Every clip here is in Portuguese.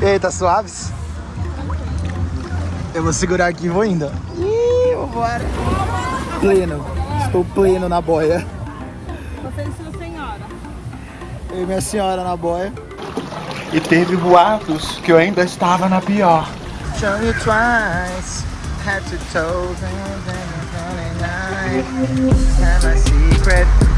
E aí, tá suaves? Eu vou segurar aqui e vou indo. Ih, vambora. Pleno. Estou pleno na boia. Você e sua senhora. Eu e minha senhora na boia. E teve boatos que eu ainda estava na pior. Show you twice. Had to toes and then Have a secret.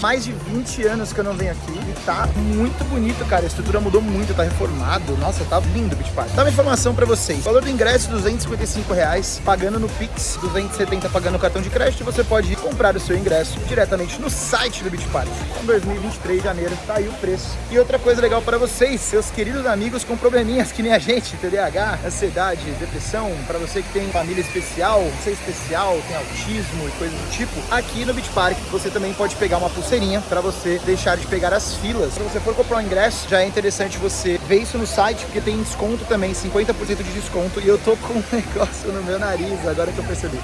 Mais de 20 anos que eu não venho aqui e tá muito bonito, cara. A estrutura mudou muito, tá reformado. Nossa, tá lindo o Beach Park. Dá uma informação pra vocês. valor do ingresso, 255 reais, pagando no Pix, 270 pagando no cartão de crédito. Você pode comprar o seu ingresso diretamente no site do Beach Park. Em 2023, de janeiro, tá aí o preço. E outra coisa legal pra vocês, seus queridos amigos com probleminhas que nem a gente, TDAH, ansiedade, depressão, pra você que tem família especial, você é especial, tem autismo e coisas do tipo, aqui no Beach Park você também pode pegar uma pulseirinha pra você deixar de pegar as filas. Se você for comprar um ingresso, já é interessante você ver isso no site, porque tem desconto também, 50% de desconto. E eu tô com um negócio no meu nariz, agora que eu percebi.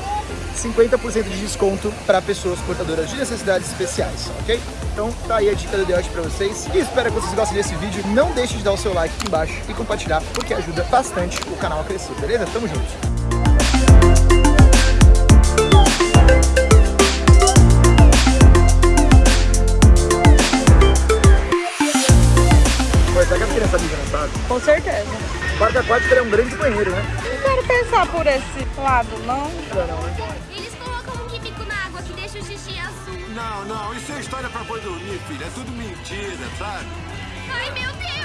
50% de desconto para pessoas portadoras de necessidades especiais, ok? Então tá aí a dica do Deote para vocês e espero que vocês gostem desse vídeo. Não deixe de dar o seu like aqui embaixo e compartilhar, porque ajuda bastante o canal a crescer, beleza? Tamo junto! Não sabem? Com certeza. O parque aquático é um grande banheiro, né? Não quero pensar por esse lado, não. Eles colocam um químico na água que deixa o xixi azul. Não, não, isso é história pra boi dormir, filha. É tudo mentira, sabe? Ai, meu Deus!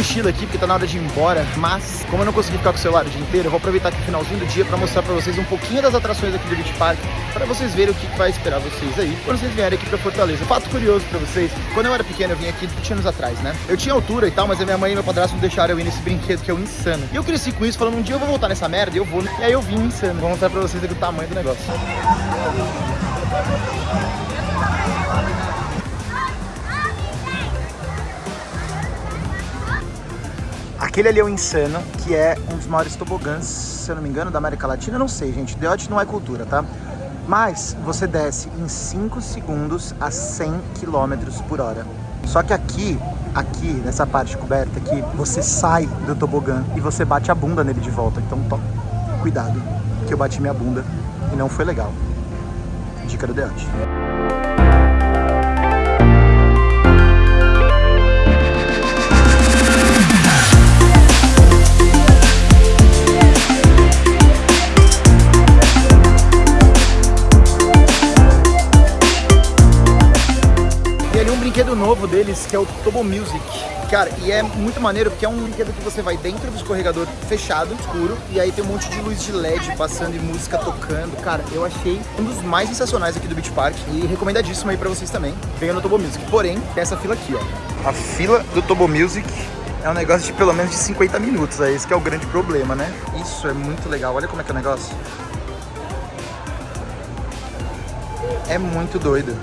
Mochila aqui porque tá na hora de ir embora, mas como eu não consegui ficar com o celular o dia inteiro, eu vou aproveitar aqui o finalzinho do dia pra mostrar pra vocês um pouquinho das atrações aqui do Beach Park, pra vocês verem o que vai esperar vocês aí quando vocês vierem aqui pra Fortaleza. Fato curioso pra vocês, quando eu era pequeno eu vim aqui 20 anos atrás, né? Eu tinha altura e tal, mas a minha mãe e meu padrasto não deixaram eu ir nesse brinquedo que é o Insano. E eu cresci com isso, falando um dia eu vou voltar nessa merda, e eu vou. E aí eu vim Insano. Vou mostrar pra vocês aqui o tamanho do negócio. Aquele ali é o Insano, que é um dos maiores tobogãs, se eu não me engano, da América Latina. Eu não sei, gente. Deote não é cultura, tá? Mas você desce em 5 segundos a 100 km por hora. Só que aqui, aqui, nessa parte coberta aqui, você sai do tobogã e você bate a bunda nele de volta. Então, to... cuidado, que eu bati minha bunda e não foi legal. Dica do Deote. Novo deles, que é o Tobo Music. Cara, e é muito maneiro porque é um brinquedo que você vai dentro do escorregador fechado, escuro, e aí tem um monte de luz de LED passando e música tocando. Cara, eu achei um dos mais sensacionais aqui do Beach Park e recomendadíssimo aí pra vocês também. Venham no Tobo Music. Porém, tem essa fila aqui, ó. A fila do Tobo Music é um negócio de pelo menos de 50 minutos, é esse que é o grande problema, né? Isso é muito legal. Olha como é que é o negócio. É muito doido.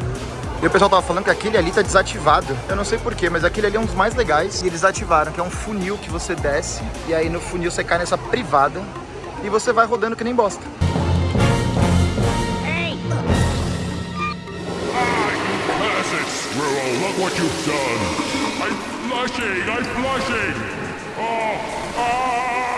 E o pessoal tava falando que aquele ali tá desativado. Eu não sei porquê, mas aquele ali é um dos mais legais. E eles ativaram, que é um funil que você desce. E aí no funil você cai nessa privada. E você vai rodando que nem bosta. You've done. I'm flushing, I'm flushing. Oh, ah,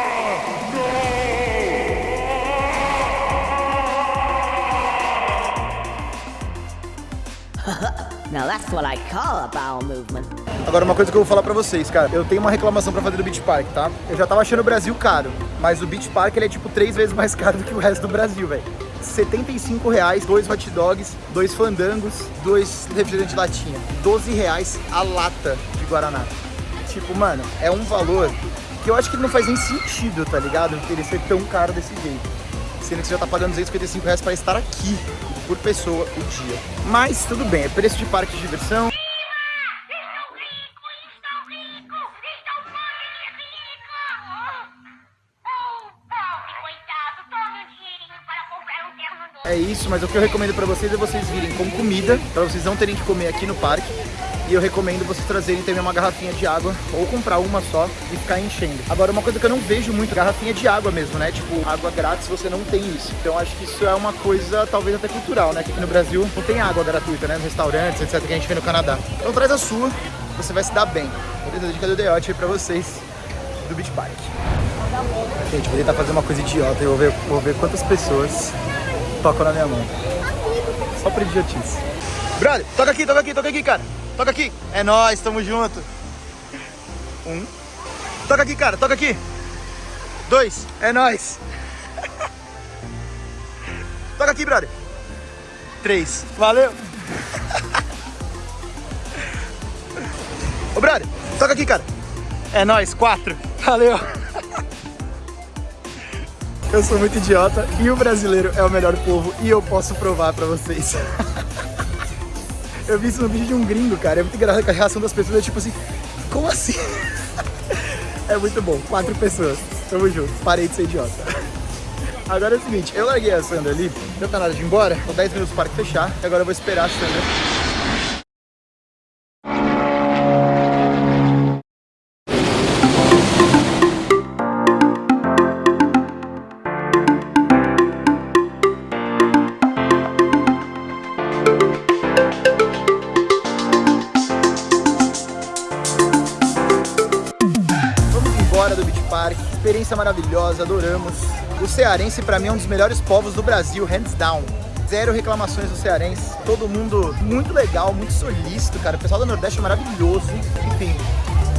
Now that's what I call a bowel movement. Agora uma coisa que eu vou falar pra vocês, cara. Eu tenho uma reclamação pra fazer do Beach Park, tá? Eu já tava achando o Brasil caro. Mas o Beach Park, ele é tipo três vezes mais caro do que o resto do Brasil, velho. 75 reais, dois hot dogs, dois fandangos, dois refrigerantes de latinha. 12 reais a lata de Guaraná. Tipo, mano, é um valor que eu acho que não faz nem sentido, tá ligado? Ele ser tão caro desse jeito. Sendo que você já tá pagando 255 reais pra estar aqui por pessoa o dia. Mas tudo bem, é preço de parque de diversão. É isso, mas o que eu recomendo para vocês é vocês virem com comida, para vocês não terem que comer aqui no parque. E eu recomendo vocês trazerem também uma garrafinha de água, ou comprar uma só e ficar enchendo. Agora, uma coisa que eu não vejo muito, garrafinha de água mesmo, né? Tipo, água grátis, você não tem isso. Então, acho que isso é uma coisa, talvez até cultural, né? Que aqui no Brasil não tem água gratuita, né? Nos restaurantes, etc, que a gente vê no Canadá. Então, traz a sua, você vai se dar bem. Beleza? A dica do Deote aí pra vocês do Beach Park. Gente, vou tentar fazer uma coisa idiota e vou ver, vou ver quantas pessoas tocam na minha mão. Só por idiotice. Brother, toca aqui, toca aqui, toca aqui, cara. Toca aqui. É nóis, tamo junto. Um. Toca aqui, cara, toca aqui. Dois. É nóis. toca aqui, brother. Três. Valeu. Ô, brother, toca aqui, cara. É nóis. Quatro. Valeu. Eu sou muito idiota e o brasileiro é o melhor povo e eu posso provar pra vocês. Eu vi isso no vídeo de um gringo, cara. É muito engraçado que a reação das pessoas é tipo assim, como assim? É muito bom. Quatro pessoas. Tamo junto. Parei de ser idiota. Agora é o seguinte, eu larguei a Sandra ali, não tá nada de ir embora, tô 10 minutos para fechar, agora eu vou esperar a Sandra experiência maravilhosa, adoramos. O cearense pra mim é um dos melhores povos do Brasil, hands down. Zero reclamações do cearense, todo mundo muito legal, muito solícito, cara. O pessoal do Nordeste é maravilhoso, enfim.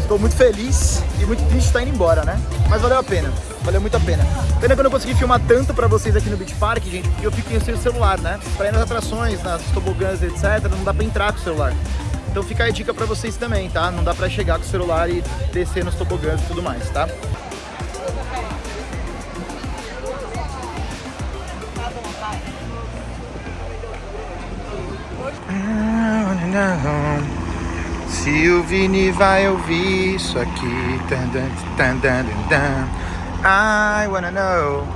Estou muito feliz e muito triste estar indo embora, né? Mas valeu a pena, valeu muito a pena. Pena que eu não consegui filmar tanto pra vocês aqui no Beach Park, gente, porque eu fiquei sem o celular, né? Pra ir nas atrações, nas tobogãs, etc, não dá pra entrar com o celular. Então fica a dica pra vocês também, tá? Não dá pra chegar com o celular e descer nos tobogãs e tudo mais, tá? Se o Vini vai ouvir isso aqui. I wanna know.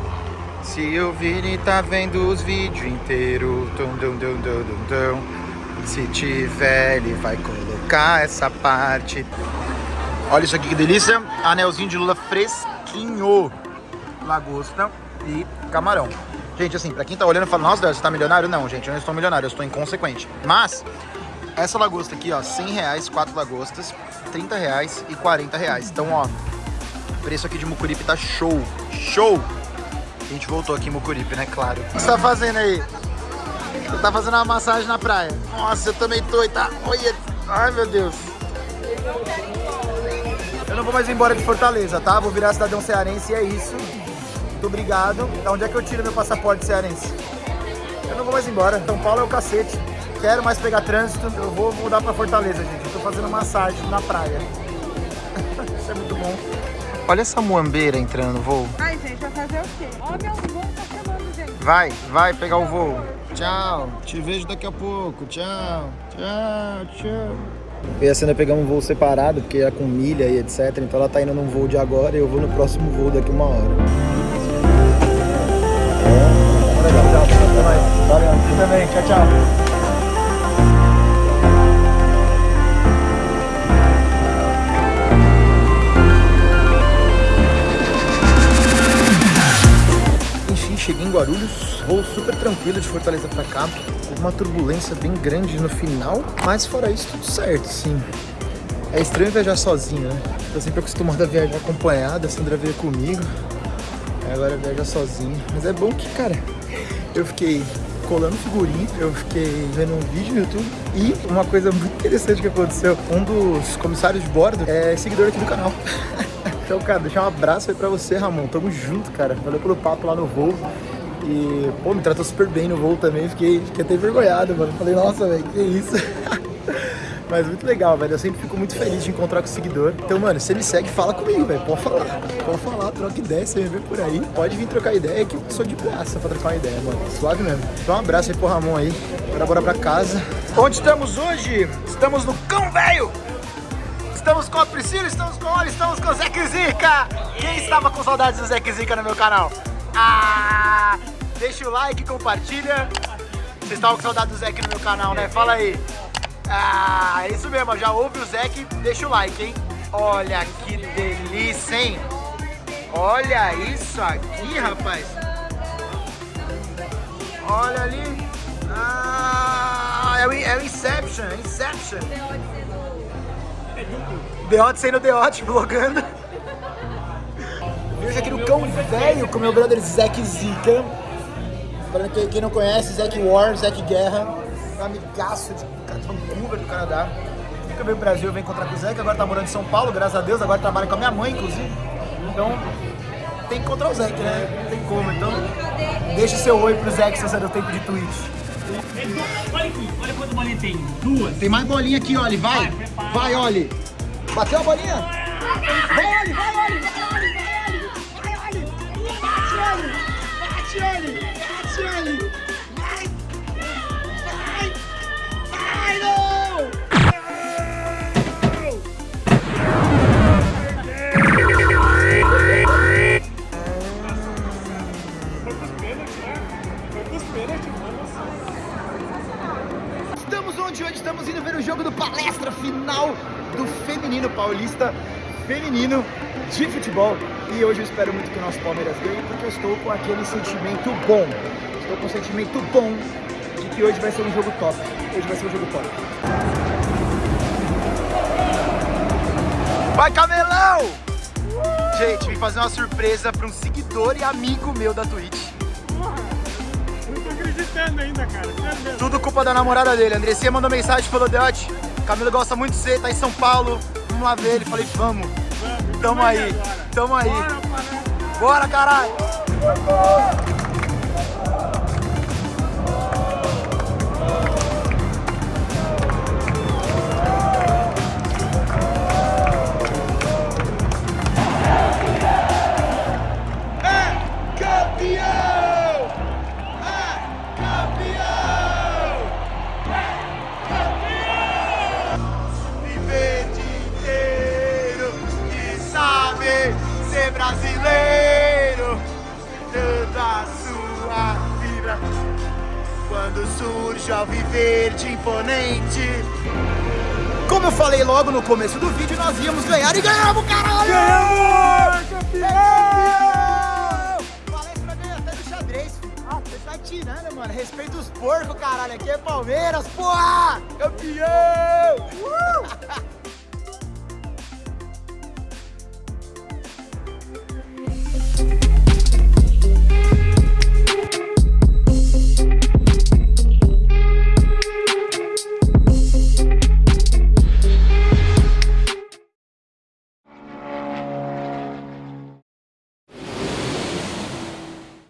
Se o Vini tá vendo os vídeos inteiros. Se tiver, ele vai colocar essa parte. Olha isso aqui que delícia. Anelzinho de lula fresquinho. Lagosta e camarão. Gente, assim, pra quem tá olhando e fala Nossa, você tá milionário? Não, gente, eu não estou milionário, eu estou inconsequente. Mas essa lagosta aqui, ó, 100 reais, 4 lagostas, 30 reais e 40 reais. Então, ó, preço aqui de Mucuripe tá show, show! A gente voltou aqui em Mucuripe, né, claro. O que você tá fazendo aí? Você tá fazendo uma massagem na praia. Nossa, eu também tô, e tá? Olha, ai meu Deus. Eu não vou mais embora de Fortaleza, tá? Vou virar cidadão cearense e é isso. Muito obrigado. Da onde é que eu tiro meu passaporte cearense? Eu não vou mais embora. São Paulo é o cacete quero mais pegar trânsito, eu vou mudar pra Fortaleza, gente. Eu tô fazendo massagem na praia. Isso é muito bom. Olha essa muambeira entrando no voo. Ai, gente, vai fazer o quê? Ó, meu voo tá chamando, gente. Vai, vai pegar o voo. Tchau, te vejo daqui a pouco. Tchau, tchau, tchau. Eu e a Sandra pegamos um voo separado, porque é com milha e etc. Então ela tá indo num voo de agora e eu vou no próximo voo daqui uma hora. Legal, tchau. Valeu, você também. Tchau, tchau. Cheguei em Guarulhos, voo super tranquilo de Fortaleza pra cá. Houve uma turbulência bem grande no final, mas fora isso, tudo certo, sim. É estranho viajar sozinho, né? Tô sempre acostumado a viajar acompanhado, a Sandra veio comigo. Agora viaja sozinho. Mas é bom que, cara, eu fiquei colando figurinha, eu fiquei vendo um vídeo no YouTube e uma coisa muito interessante que aconteceu, um dos comissários de bordo é seguidor aqui do canal. então, cara, deixar um abraço aí pra você, Ramon. Tamo junto, cara. Valeu pelo papo lá no voo. E, pô, me tratou super bem no voo também. Fiquei, fiquei até envergonhado, mano. Falei, nossa, velho, que isso? Mas muito legal, velho. Eu sempre fico muito feliz de encontrar com o seguidor. Então, mano, se ele segue, fala comigo, velho. Pode falar. Pode falar, troca ideia, você me vê por aí. Pode vir trocar ideia que eu sou de graça pra trocar uma ideia, mano. Suave mesmo. Então um abraço aí pro Ramon aí. Agora bora pra casa. Onde estamos hoje? Estamos no Cão Velho! Estamos com a Priscila, estamos com o Oli, estamos com o Zé Zica! Quem estava com saudades do Zé Zica no meu canal? Ah! Deixa o like, compartilha. Vocês estavam com saudade do Zeke no meu canal, né? Fala aí. Ah, é isso mesmo. Já ouve o Zeke, deixa o like, hein? Olha que delícia, hein? Olha isso aqui, rapaz. Olha ali. Ah, é o, é o Inception, é Inception. Deote sendo Deote, vlogando. Vejo aqui no cão velho com meu brother Zack Zika. Pra quem, não conhece, Zack War, Zack Guerra. Um amigaço de Vancouver, do Canadá. Nunca veio pro Brasil, veio encontrar com o Zack. Agora tá morando em São Paulo, graças a Deus. Agora trabalha com a minha mãe, inclusive. Então, tem que encontrar o Zack, né? Não tem como. Então, deixa seu oi pro Zack se você deu tempo de tweet. Olha aqui, olha quanto bolinha tem. Duas. Tem mais bolinha aqui, Oli. Vai. Vai, Oli. Bateu a bolinha? Vai, Oli, vai, Oli. Vai, Oli, vai, Oli. Vai, Oli. Bate, Oli. Bate, Oli. Bate, Oli. De futebol. E hoje eu espero muito que o nosso Palmeiras ganhe, porque eu estou com aquele sentimento bom. Estou com um sentimento bom de que hoje vai ser um jogo top. Hoje vai ser um jogo top. Vai, Camelão! Gente, vim fazer uma surpresa para um seguidor e amigo meu da Twitch. Não tô acreditando ainda, cara. Tudo culpa da namorada dele. Andressinha mandou mensagem e falou, Deote, Camilo gosta muito de você, tá em São Paulo, vamos lá ver ele. Falei, vamos. Tamo aí, tamo aí. Bora, caralho! Saber ser brasileiro dando a sua vida quando surge ao viver de imponente como eu falei logo no começo do vídeo, nós íamos ganhar e ganhamos, caralho! Ganhamos! Campeão! Palestra ganha até do xadrez, filho. Ah, você tá tirando, mano. Respeita os porcos, caralho. Aqui é Palmeiras, porra! Campeão!